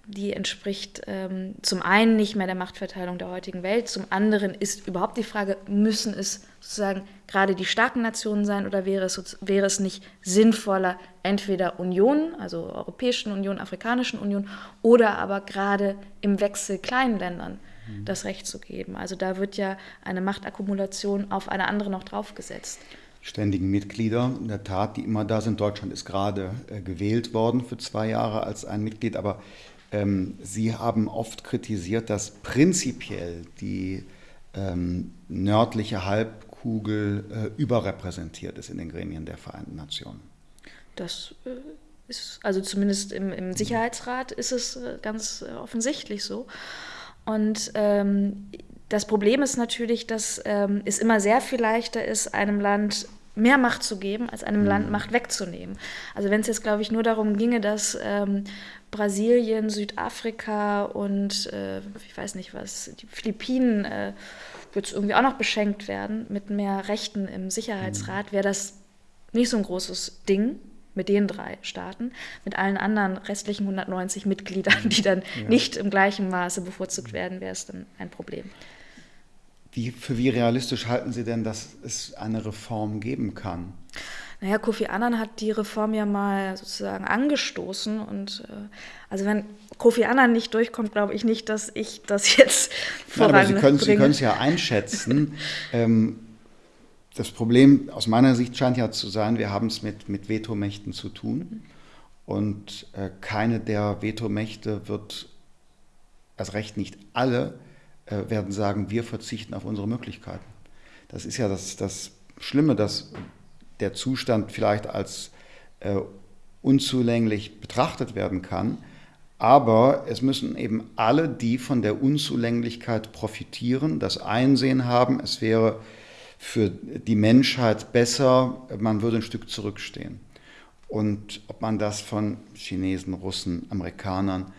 S2: die entspricht ähm, zum einen nicht mehr der Machtverteilung der heutigen Welt, zum anderen ist überhaupt die Frage, müssen es sozusagen gerade die starken Nationen sein oder wäre es, wäre es nicht sinnvoller, entweder Unionen, also Europäischen Union, Afrikanischen Union, oder aber gerade im Wechsel kleinen Ländern mhm. das Recht zu geben. Also da wird ja eine Machtakkumulation auf eine andere noch draufgesetzt
S1: ständigen Mitglieder. In der Tat, die immer da sind. Deutschland ist gerade äh, gewählt worden für zwei Jahre als ein Mitglied, aber Sie haben oft kritisiert, dass prinzipiell die ähm, nördliche Halbkugel äh, überrepräsentiert ist in den Gremien der Vereinten Nationen.
S2: Das äh, ist, also zumindest im, im, Sicherheitsrat ist es äh, ganz offensichtlich so. Und ähm, das Problem ist natürlich, dass ähm, es immer sehr viel leichter ist, einem Land mehr Macht zu geben, als einem mhm. Land Macht wegzunehmen. Also wenn es jetzt, glaube ich, nur darum ginge, dass ähm, Brasilien, Südafrika und äh, ich weiß nicht was, die Philippinen äh, wird irgendwie auch noch beschenkt werden mit mehr Rechten im Sicherheitsrat, mhm. wäre das nicht so ein großes Ding mit den drei Staaten. Mit allen anderen restlichen 190 Mitgliedern, die dann ja. nicht im gleichen Maße bevorzugt werden, wäre es dann ein Problem.
S1: Wie, für wie realistisch halten Sie denn, dass es eine Reform geben kann?
S2: Naja, Kofi Annan hat die Reform ja mal sozusagen angestoßen. Und äh, also wenn Kofi Annan nicht durchkommt, glaube ich nicht, dass ich das jetzt (laughs) voranbringe.
S1: aber Sie können es ja einschätzen. (laughs) ähm, das Problem aus meiner Sicht scheint ja zu sein, wir haben es mit, mit Vetomächten zu tun. Und äh, keine der Vetomächte wird, erst recht nicht alle, werden sagen, wir verzichten auf unsere Möglichkeiten. Das ist ja das, das Schlimme, dass der Zustand vielleicht als äh, unzulänglich betrachtet werden kann. Aber es müssen eben alle, die von der Unzulänglichkeit profitieren, das Einsehen haben, es wäre für die Menschheit besser, man würde ein Stück zurückstehen. Und ob man das von Chinesen, Russen, Amerikanern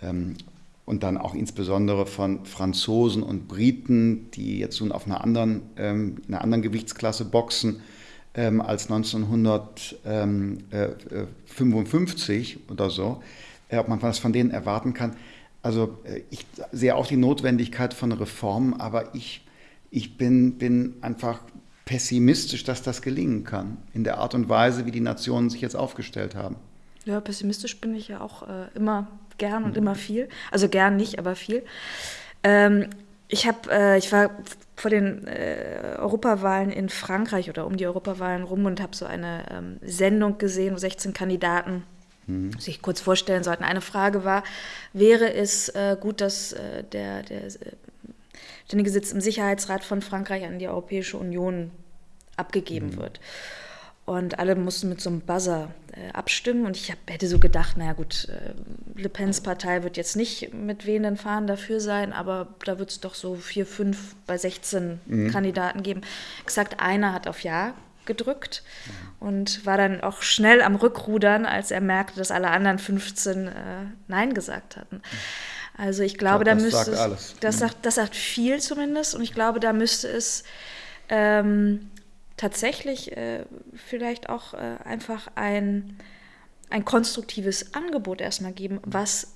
S1: ähm, und dann auch insbesondere von Franzosen und Briten, die jetzt nun auf einer anderen, ähm, einer anderen Gewichtsklasse boxen, ähm, als 1955 oder so, äh, ob man was von denen erwarten kann. Also äh, ich sehe auch die Notwendigkeit von Reformen, aber ich, ich bin, bin einfach pessimistisch, dass das gelingen kann, in der Art und Weise, wie die Nationen sich jetzt aufgestellt haben.
S2: Ja, pessimistisch bin ich ja auch äh, immer gern und immer viel. Also gern nicht, aber viel. Ähm, ich habe, äh, ich war vor den äh, Europawahlen in Frankreich oder um die Europawahlen rum und habe so eine ähm, Sendung gesehen, wo 16 Kandidaten mhm. sich kurz vorstellen sollten. Eine Frage war, wäre es äh, gut, dass äh, der, der äh, ständige Sitz im Sicherheitsrat von Frankreich an die Europäische Union abgegeben mhm. wird? Und alle mussten mit so einem Buzzer äh, abstimmen. Und ich hab, hätte so gedacht, naja gut, äh, Le Pens Partei wird jetzt nicht mit wehenden Fahnen dafür sein, aber da wird es doch so vier, fünf bei 16 mhm. Kandidaten geben. Exakt einer hat auf Ja gedrückt mhm. und war dann auch schnell am Rückrudern, als er merkte, dass alle anderen 15 äh, Nein gesagt hatten. Also ich glaube, ich glaub, da müsste sagt es, das, mhm. sagt, das sagt viel zumindest und ich glaube, da müsste es ähm, tatsächlich äh, vielleicht auch äh, einfach ein, ein konstruktives Angebot erstmal geben, was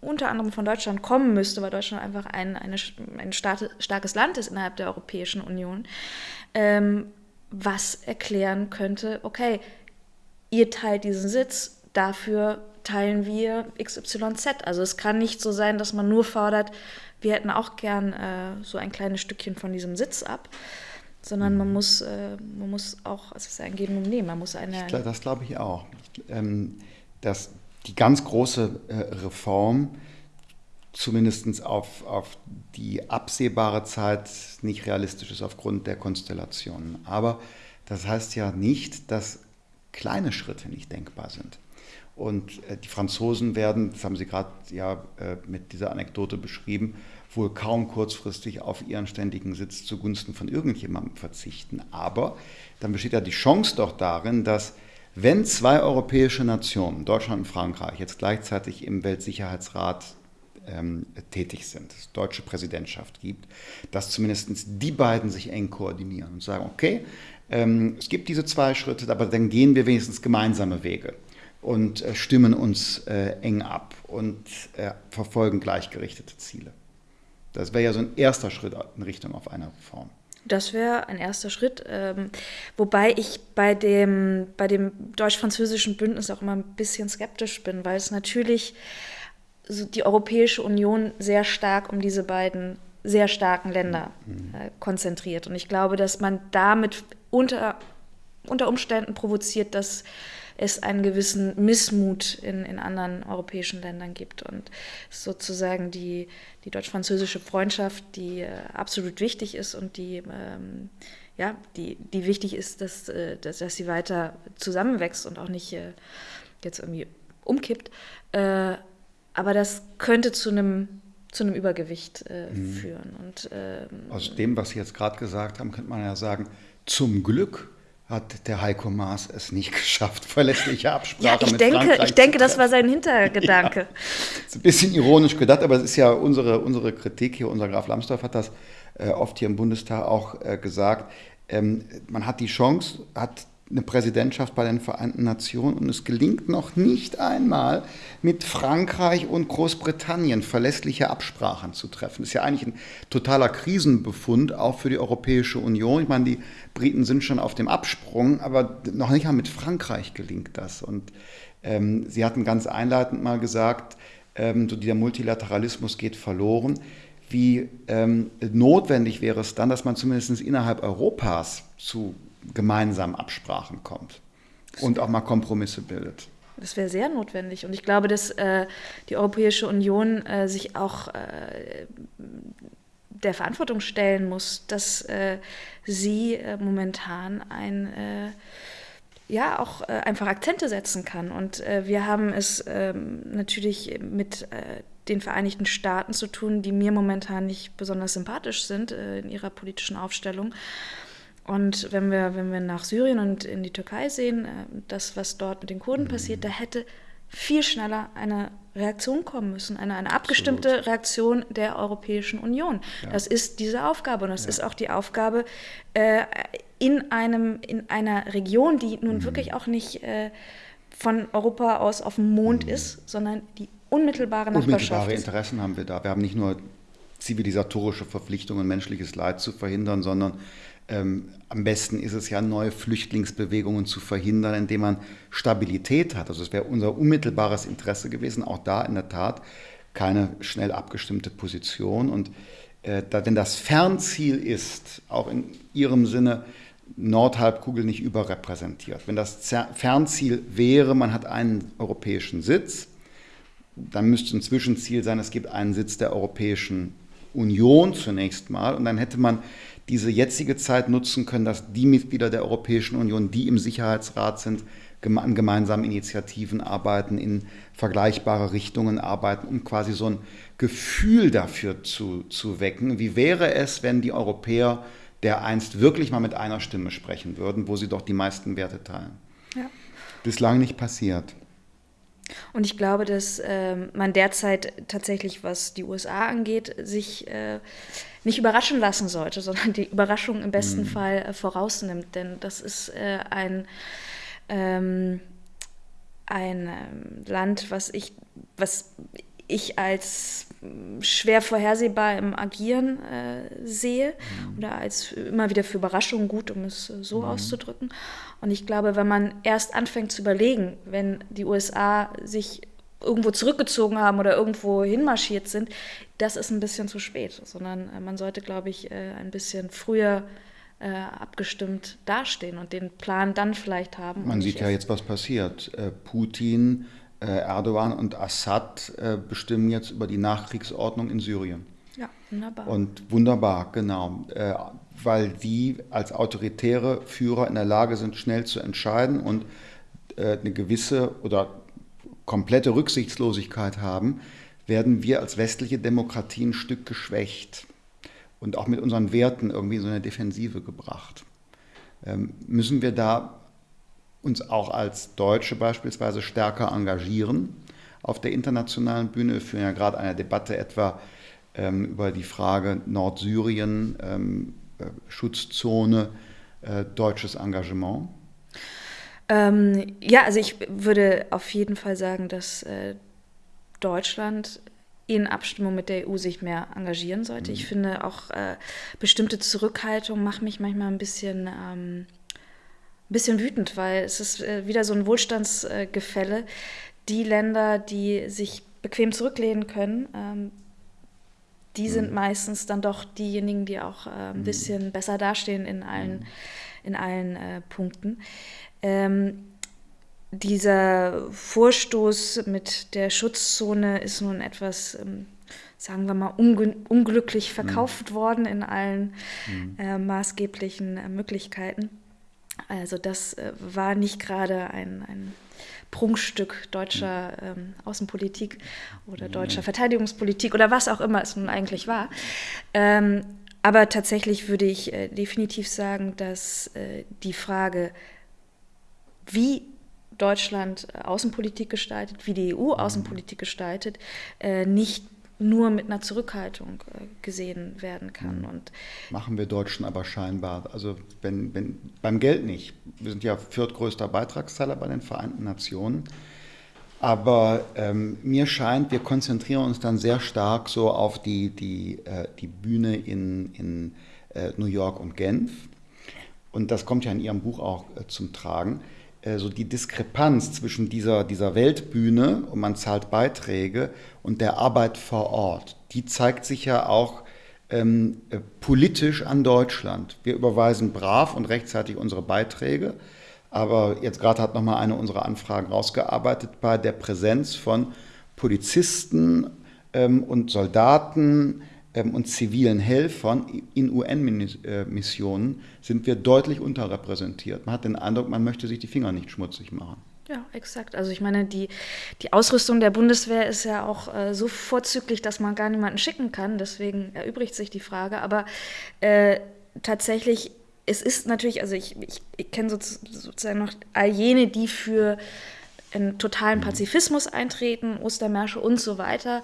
S2: unter anderem von Deutschland kommen müsste, weil Deutschland einfach ein, eine, ein starkes Land ist innerhalb der Europäischen Union, ähm, was erklären könnte, okay, ihr teilt diesen Sitz, dafür teilen wir XYZ. Also es kann nicht so sein, dass man nur fordert, wir hätten auch gern äh, so ein kleines Stückchen von diesem Sitz ab, sondern man mhm. muss, äh, man muss auch, es ist ein Geben und Nehmen, man muss eine...
S1: Ich, das glaube ich auch. Ähm, dass die ganz große äh, Reform zumindest auf, auf die absehbare Zeit nicht realistisch ist aufgrund der Konstellationen. Aber das heißt ja nicht, dass kleine Schritte nicht denkbar sind. Und äh, die Franzosen werden, das haben Sie gerade ja äh, mit dieser Anekdote beschrieben, wohl kaum kurzfristig auf ihren ständigen Sitz zugunsten von irgendjemandem verzichten. Aber dann besteht ja die Chance doch darin, dass wenn zwei europäische Nationen, Deutschland und Frankreich, jetzt gleichzeitig im Weltsicherheitsrat ähm, tätig sind, es deutsche Präsidentschaft gibt, dass zumindest die beiden sich eng koordinieren und sagen, okay, ähm, es gibt diese zwei Schritte, aber dann gehen wir wenigstens gemeinsame Wege und äh, stimmen uns äh, eng ab und äh, verfolgen gleichgerichtete Ziele. Das wäre ja so ein erster Schritt in Richtung auf eine Reform.
S2: Das wäre ein erster Schritt, ähm, wobei ich bei dem, bei dem deutsch-französischen Bündnis auch immer ein bisschen skeptisch bin, weil es natürlich so die Europäische Union sehr stark um diese beiden sehr starken Länder mhm. äh, konzentriert. Und ich glaube, dass man damit unter, unter Umständen provoziert, dass es einen gewissen Missmut in, in anderen europäischen Ländern gibt. Und sozusagen die, die deutsch-französische Freundschaft, die äh, absolut wichtig ist und die, ähm, ja, die, die wichtig ist, dass, äh, dass, dass, sie weiter zusammenwächst und auch nicht äh, jetzt irgendwie umkippt. Äh, aber das könnte zu einem zu einem Übergewicht äh, mhm. führen. Und,
S1: ähm, Aus dem, was Sie jetzt gerade gesagt haben, könnte man ja sagen, zum Glück hat der Heiko Maas es nicht (laughs) geschafft, verlässliche Absprache ja,
S2: ich
S1: mit
S2: denke,
S1: Frankreich
S2: Ich denke, das war sein Hintergedanke. (laughs) Ja,
S1: ist ein bisschen ironisch gedacht, aber es ist ja unsere, unsere Kritik hier, unser Graf Lambsdorff hat das äh, oft hier im Bundestag auch äh, gesagt. Ähm, man hat die Chance, hat eine Präsidentschaft bei den Vereinten Nationen und es gelingt noch nicht einmal mit Frankreich und Großbritannien verlässliche Absprachen zu treffen. Das ist ja eigentlich ein totaler Krisenbefund, auch für die Europäische Union. Ich meine, die Briten sind schon auf dem Absprung, aber noch nicht mal mit Frankreich gelingt das. Und ähm, Sie hatten ganz einleitend mal gesagt, ähm, so dieser Multilateralismus geht verloren. Wie ähm, notwendig wäre es dann, dass man zumindest innerhalb Europas zu gemeinsamen Absprachen kommt und auch mal Kompromisse bildet.
S2: Das wäre sehr notwendig. Und ich glaube, dass äh, die Europäische Union äh, sich auch äh, der Verantwortung stellen muss, dass äh, sie äh, momentan ein äh, ja auch einfach Akzente setzen kann. Und wir haben es ähm, natürlich mit den Vereinigten Staaten zu tun, die mir momentan nicht besonders sympathisch sind in ihrer politischen Aufstellung. Und wenn wir, wenn wir nach Syrien und in die Türkei sehen, äh, das, was dort mit den Kurden passiert, da hätte viel schneller eine Reaktion kommen müssen, eine, eine abgestimmte Absolut. Reaktion der Europäischen Union. Ja. Das ist diese Aufgabe und das ja. ist auch die Aufgabe äh, in, einem, in einer Region, die nun mhm. wirklich auch nicht äh, von Europa aus auf dem Mond mhm. ist, sondern die unmittelbare Nachbarschaft
S1: Unmittelbare Interessen haben wir da. Wir haben nicht nur zivilisatorische Verpflichtungen, menschliches Leid zu verhindern, sondern ähm, am besten ist es ja, neue Flüchtlingsbewegungen zu verhindern, indem man Stabilität hat. Also es wäre unser unmittelbares Interesse gewesen, auch da in der Tat keine schnell abgestimmte Position. Und äh, da, wenn das Fernziel ist, auch in Ihrem Sinne, Nordhalbkugel nicht überrepräsentiert. Wenn das Fernziel wäre, man hat einen europäischen Sitz, dann müsste ein Zwischenziel sein, es gibt einen Sitz der Europäischen Union zunächst mal und dann hätte man diese jetzige Zeit nutzen können, dass die Mitglieder der Europäischen Union, die im Sicherheitsrat sind, an gemeinsamen Initiativen arbeiten, in vergleichbare Richtungen arbeiten, um quasi so ein Gefühl dafür zu, zu wecken. Wie wäre es, wenn die Europäer der einst wirklich mal mit einer Stimme sprechen würden, wo sie doch die meisten Werte teilen? Ja. Bislang nicht passiert.
S2: Und ich glaube, dass äh, man derzeit tatsächlich, was die USA angeht, sich äh, nicht überraschen lassen sollte, sondern die Überraschung im besten mhm. Fall äh, vorausnimmt. Denn das ist äh, ein, ähm, ein ähm, Land, was ich, was ich als hm, schwer vorhersehbar im Agieren äh, sehe mhm. oder als immer wieder für Überraschungen gut, um es äh, so mhm. auszudrücken. Und ich glaube, wenn man erst anfängt zu überlegen, wenn die USA sich irgendwo zurückgezogen haben oder irgendwo hinmarschiert sind, das ist ein bisschen zu spät, sondern äh, man sollte, glaube ich, äh, ein bisschen früher äh, abgestimmt dastehen und den Plan dann vielleicht haben.
S1: Man sieht ja jetzt, was passiert. Putin, Erdogan und Assad bestimmen jetzt über die Nachkriegsordnung in Syrien.
S2: Ja, wunderbar.
S1: Und wunderbar, genau. Weil die als autoritäre Führer in der Lage sind, schnell zu entscheiden und eine gewisse oder komplette Rücksichtslosigkeit haben, werden wir als westliche Demokratie ein Stück geschwächt und auch mit unseren Werten irgendwie in so eine Defensive gebracht. Ähm, müssen wir da uns auch als Deutsche beispielsweise stärker engagieren auf der internationalen Bühne? Wir führen ja gerade eine Debatte etwa ähm, über die Frage Nordsyrien, ähm, äh, Schutzzone, äh, deutsches Engagement.
S2: Ähm, ja, also ich würde auf jeden Fall sagen, dass äh, Deutschland in Abstimmung mit der EU sich mehr engagieren sollte. Mhm. Ich finde auch äh, bestimmte Zurückhaltung macht mich manchmal ein bisschen, ähm, ein bisschen wütend, weil es ist äh, wieder so ein Wohlstandsgefälle. Die Länder, die sich bequem zurücklehnen können, ähm, die sind mhm. meistens dann doch diejenigen, die auch äh, ein mhm. bisschen besser dastehen in allen, mhm. in allen äh, Punkten. Ähm, dieser Vorstoß mit der Schutzzone ist nun etwas, ähm, sagen wir mal, unglücklich verkauft mhm. worden in allen mhm. äh, maßgeblichen äh, Möglichkeiten. Also das äh, war nicht gerade ein, ein Prunkstück deutscher mhm. ähm, Außenpolitik oder deutscher Verteidigungspolitik oder was auch immer es nun eigentlich war. Ähm, aber tatsächlich würde ich äh, definitiv sagen, dass äh, die Frage, wie Deutschland äh, Außenpolitik gestaltet, wie die EU mhm. Außenpolitik gestaltet, äh, nicht nur mit einer Zurückhaltung äh, gesehen werden kann. Mhm. Und
S1: Machen wir Deutschen aber scheinbar. Also wenn, wenn, beim Geld nicht. Wir sind ja viertgrößter Beitragszahler bei den Vereinten Nationen. Aber ähm, mir scheint, wir konzentrieren uns dann sehr stark so auf die, die, äh, die Bühne in, in äh, New York und Genf. Und das kommt ja in Ihrem Buch auch äh, zum Tragen so die Diskrepanz zwischen dieser, dieser Weltbühne und man zahlt Beiträge und der Arbeit vor Ort, die zeigt sich ja auch ähm, äh, politisch an Deutschland. Wir überweisen brav und rechtzeitig unsere Beiträge, aber jetzt gerade hat nochmal eine unserer Anfragen rausgearbeitet bei der Präsenz von Polizisten ähm, und Soldaten, und zivilen Helfern in UN-Missionen sind wir deutlich unterrepräsentiert. Man hat den Eindruck, man möchte sich die Finger nicht schmutzig machen.
S2: Ja, exakt. Also ich meine, die, die Ausrüstung der Bundeswehr ist ja auch äh, so vorzüglich, dass man gar niemanden schicken kann. Deswegen erübrigt sich die Frage. Aber äh, tatsächlich, es ist natürlich, also ich, ich, ich kenne sozusagen noch all jene, die für in totalen mhm. Pazifismus eintreten, Ostermärsche und so weiter.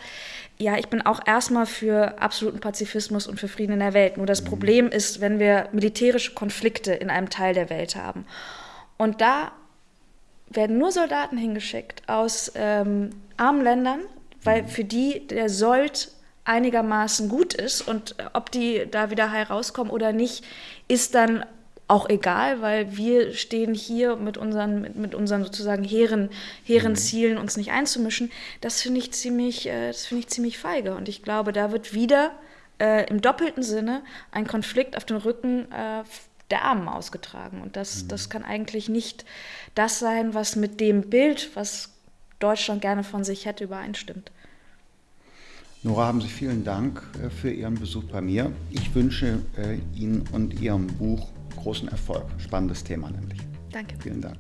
S2: Ja, ich bin auch erstmal für absoluten Pazifismus und für Frieden in der Welt. Nur das mhm. Problem ist, wenn wir militärische Konflikte in einem Teil der Welt haben. Und da werden nur Soldaten hingeschickt aus ähm, armen Ländern, weil mhm. für die der Sold einigermaßen gut ist und ob die da wieder heil rauskommen oder nicht, ist dann auch egal, weil wir stehen hier mit unseren, mit, mit unseren sozusagen hehren, hehren mhm. Zielen, uns nicht einzumischen. Das finde ich ziemlich, äh, das finde ich ziemlich feige. Und ich glaube, da wird wieder äh, im doppelten Sinne ein Konflikt auf den Rücken äh, der Armen ausgetragen. Und das, mhm. das kann eigentlich nicht das sein, was mit dem Bild, was Deutschland gerne von sich hätte, übereinstimmt.
S1: Nora, haben Sie vielen Dank äh, für Ihren Besuch bei mir. Ich wünsche äh, Ihnen und Ihrem Buch großen Erfolg. Spannendes Thema nämlich.
S2: Danke.
S1: Vielen Dank.